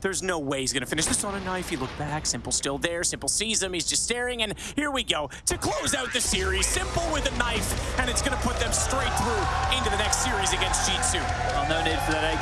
There's no way he's gonna finish this on a knife. He looked back, s1mple still there. s1mple sees him, he's just staring, and here we go. To close out the series, s1mple with a knife, and it's gonna put them straight through into the next series against Jitsu. Well, no need for that AK